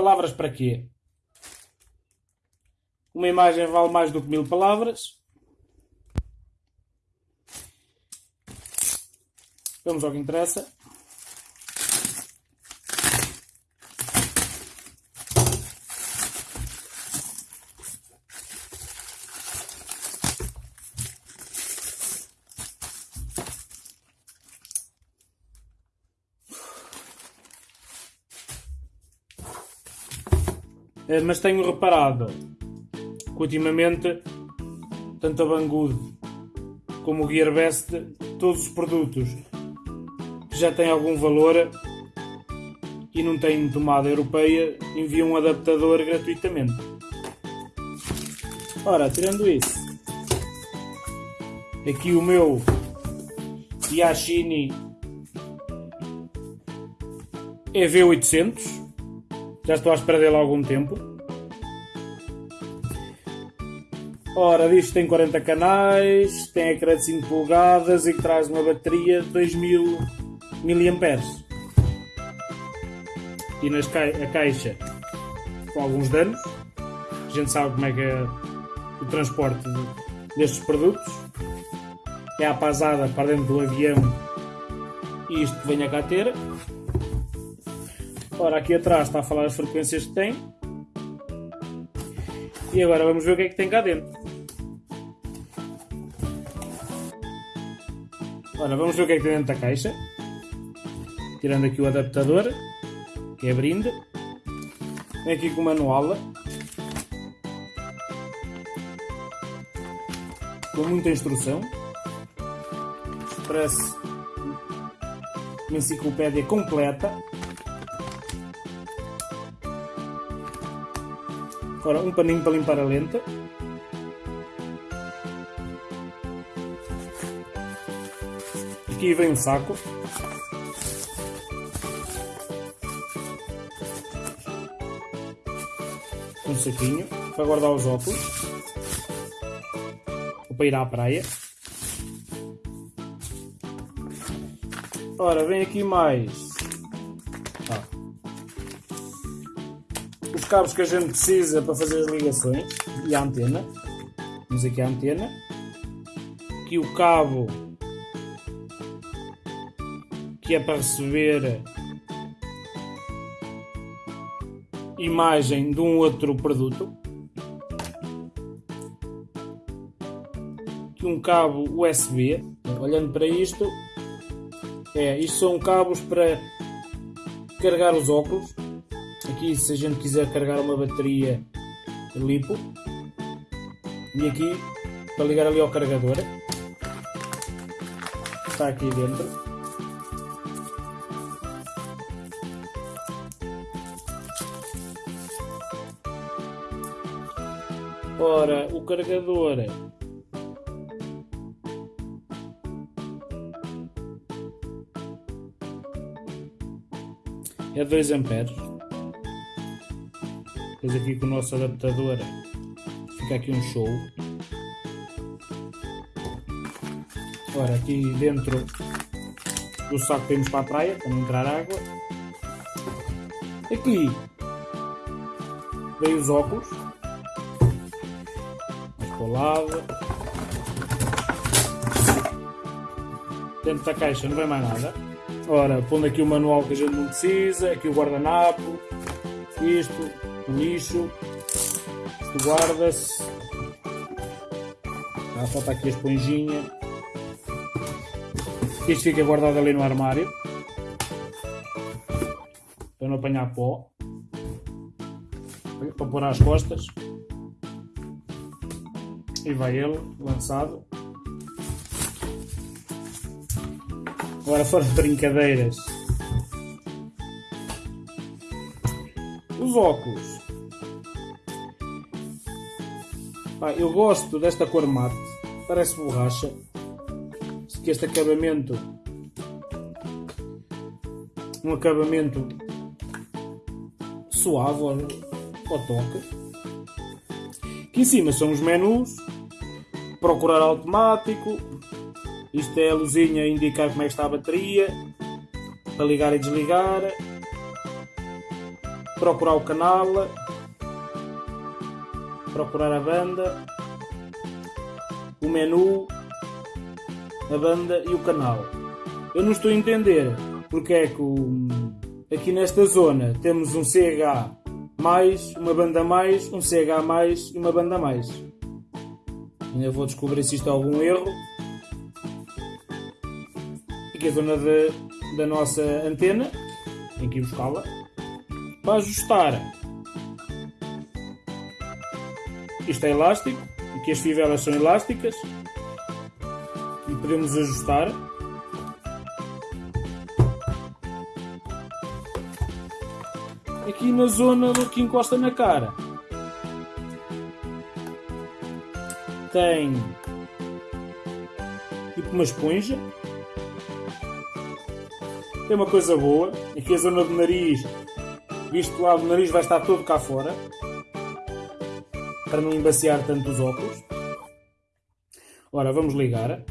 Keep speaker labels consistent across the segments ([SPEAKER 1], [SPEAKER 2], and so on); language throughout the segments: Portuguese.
[SPEAKER 1] Palavras para quê? Uma imagem vale mais do que mil palavras. Vamos ao que interessa. Mas tenho reparado que ultimamente tanto a Banggood como o Gearbest, todos os produtos que já têm algum valor e não têm tomada europeia, enviam um adaptador gratuitamente. Ora, tirando isso, aqui o meu Yashini EV800 já estou à espera dele há algum tempo. Ora, diz que tem 40 canais, tem ecrã de 5 polegadas e que traz uma bateria de 2000 mAh. E nas ca a caixa com alguns danos. A gente sabe como é que é o transporte destes produtos. É a pasada para dentro do avião e isto que venha cá ter. Ora, aqui atrás está a falar as frequências que tem. E agora vamos ver o que é que tem cá dentro. Ora, vamos ver o que é que tem dentro da caixa. Tirando aqui o adaptador, que é brinde. Vem aqui com o manual. Com muita instrução. Parece uma enciclopédia completa. Agora um paninho para limpar a lenta. Aqui vem um saco. Um saquinho para guardar os óculos. Ou para ir à praia. Ora, vem aqui mais cabos que a gente precisa para fazer as ligações e a antena. Temos aqui a antena. Aqui o cabo que é para receber imagem de um outro produto. Aqui um cabo USB. Olhando para isto, é, isto são cabos para carregar os óculos aqui se a gente quiser carregar uma bateria lipo e aqui para ligar ali ao carregador está aqui dentro ora o carregador é 2 amperes depois aqui com o nosso adaptador fica aqui um show. Ora, aqui dentro do saco temos para a praia, para não entrar água. Aqui veio os óculos. Lado. Dentro da caixa não vem mais nada. Ora, pondo aqui o manual que a gente não precisa, aqui o guardanapo, isto, o lixo, isto guarda-se. Ah, falta aqui a esponjinha. Isto fica guardado ali no armário. Para não apanhar pó. Para pôr às costas. E vai ele, lançado. Agora fora de brincadeiras. Os óculos. Eu gosto desta cor mate, parece borracha. Que este acabamento, um acabamento suave ao toque. Aqui em cima são os menus, procurar automático. Isto é a luzinha a indicar como é que está a bateria, para ligar e desligar. procurar o canal, procurar a banda, o menu, a banda e o canal. Eu não estou a entender porque é que o, aqui nesta zona temos um CH mais, uma banda mais, um CH mais e uma banda mais. Ainda vou descobrir se isto é algum erro. Aqui a zona de, da nossa antena, tem que ir buscá-la. Para ajustar, isto é elástico, aqui as fivelas são elásticas e podemos ajustar. Aqui na zona do que encosta na cara tem tipo uma esponja. Tem uma coisa boa, aqui a zona do nariz, visto lá o nariz vai estar todo cá fora para não embaciar tanto os óculos. Ora, vamos ligar.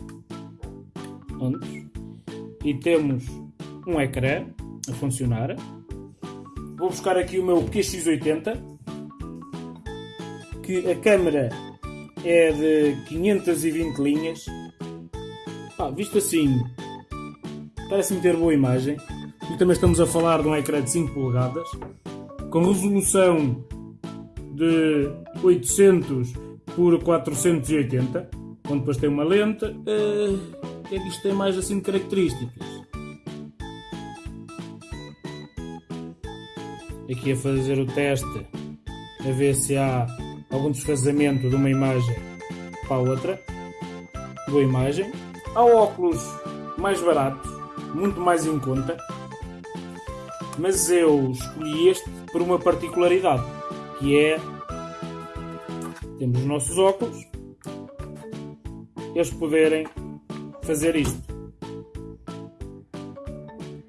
[SPEAKER 1] E temos um ecrã a funcionar. Vou buscar aqui o meu QX80 que a câmera é de 520 linhas. Visto assim, parece-me ter boa imagem. E também estamos a falar de um ecrã de 5 polegadas com resolução de 800 por 480, onde depois tem uma lente. Uh, o que é que isto tem mais assim de características? Aqui a fazer o teste, a ver se há algum desfazamento de uma imagem para a outra. Boa imagem. Há óculos mais baratos, muito mais em conta, mas eu escolhi este por uma particularidade, que é temos os nossos óculos, eles poderem fazer isto.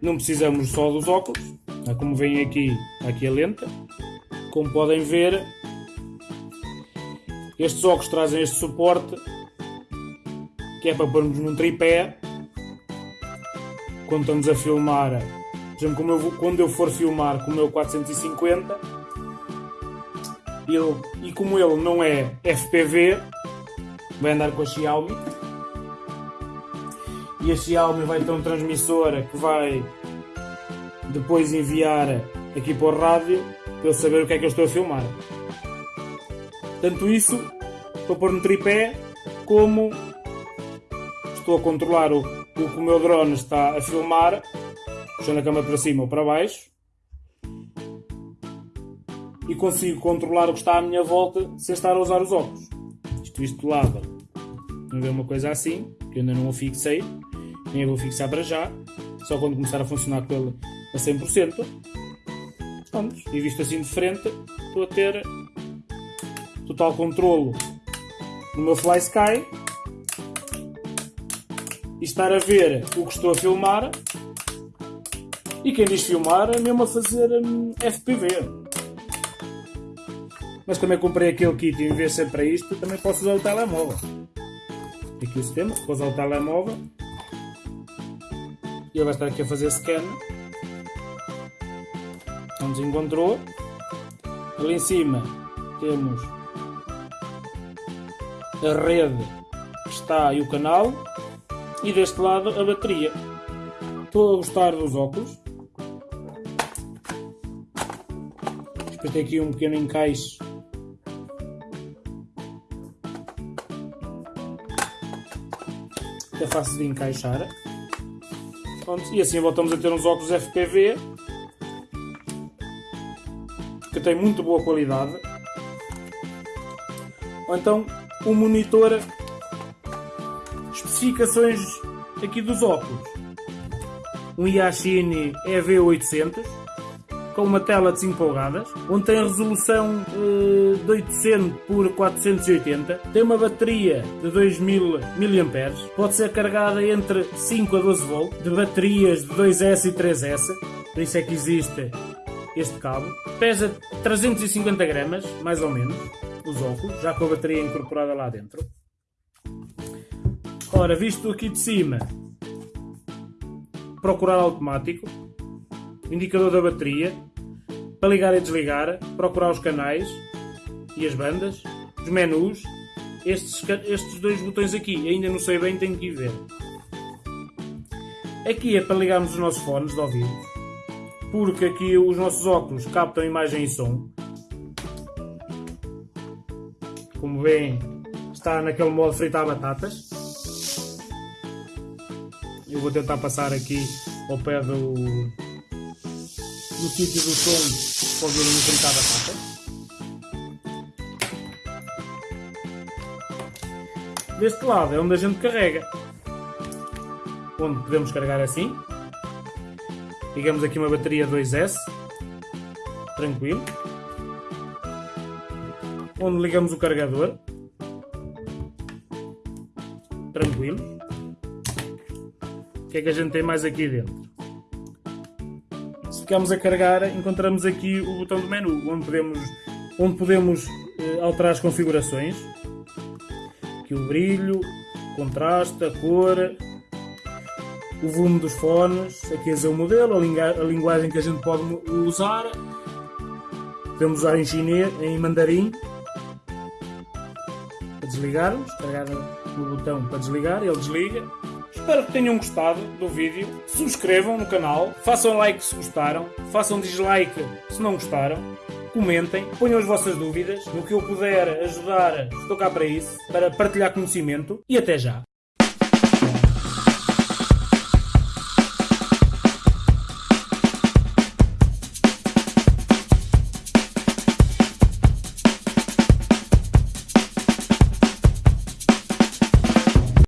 [SPEAKER 1] Não precisamos só dos óculos, é como vem aqui, aqui a lenta. Como podem ver, estes óculos trazem este suporte que é para pormos num tripé quando estamos a filmar. Por exemplo, eu, quando eu for filmar com o meu 450 ele, e como ele não é FPV, vai andar com a Xiaomi. E a Xiaomi vai ter um transmissor que vai depois enviar aqui para o rádio para eu saber o que é que eu estou a filmar. Tanto isso para pôr no tripé, como estou a controlar o, o que o meu drone está a filmar, puxando a câmera para cima ou para baixo, e consigo controlar o que está à minha volta sem estar a usar os óculos. Isto visto de lado, não ver uma coisa assim, que ainda não o fixei, nem vou fixar para já, só quando começar a funcionar com ele a 100%. Vamos, e visto assim de frente, estou a ter total controlo no meu Fly Sky e estar a ver o que estou a filmar. E quem diz filmar é mesmo a fazer hum, FPV. Mas também comprei aquele kit em vez de ser para isto, também posso usar o telemóvel. Aqui o sistema, vou usar o telemóvel. E ele vai estar aqui a fazer scan. Onde encontrou. Ali em cima temos a rede está e o canal e deste lado a bateria. Estou a gostar dos óculos. Depois tem aqui um pequeno encaixe. É fácil de encaixar. Pronto, e assim voltamos a ter uns óculos FPV que tem muito boa qualidade. Ou então o monitor especificações aqui dos óculos. Um Yashine EV800 com uma tela de 5 polegadas onde tem resolução uh, de 800 por 480 tem uma bateria de 2000 mAh pode ser carregada entre 5 a 12 V de baterias de 2S e 3S por isso é que existe este cabo. Pesa 350 gramas mais ou menos os óculos, já com a bateria incorporada lá dentro. Ora, visto aqui de cima, procurar automático, indicador da bateria, para ligar e desligar, procurar os canais e as bandas, os menus, estes, estes dois botões aqui, ainda não sei bem, tenho que ir ver. Aqui é para ligarmos os nossos fones de ouvido, porque aqui os nossos óculos captam imagem e som. Como está naquele modo fritar batatas. Eu vou tentar passar aqui ao pé do, do sítio do som para ouvirem o fritar batatas. Deste lado é onde a gente carrega. Onde podemos carregar assim. Ligamos aqui uma bateria 2S. Tranquilo. Onde ligamos o carregador. Tranquilo. O que é que a gente tem mais aqui dentro? Se ficamos a carregar, encontramos aqui o botão do menu, onde podemos, onde podemos eh, alterar as configurações aqui o brilho, o contraste, a cor, o volume dos fones, aqui é o modelo, a, linguagem que a gente pode usar. Podemos usar em chinês, em mandarim, desligarmos, carregar no botão para desligar, ele desliga. Espero que tenham gostado do vídeo. Subscrevam no canal, façam like se gostaram, façam dislike se não gostaram comentem, ponham as vossas dúvidas, no que eu puder ajudar, estou cá para isso, para partilhar conhecimento e até já!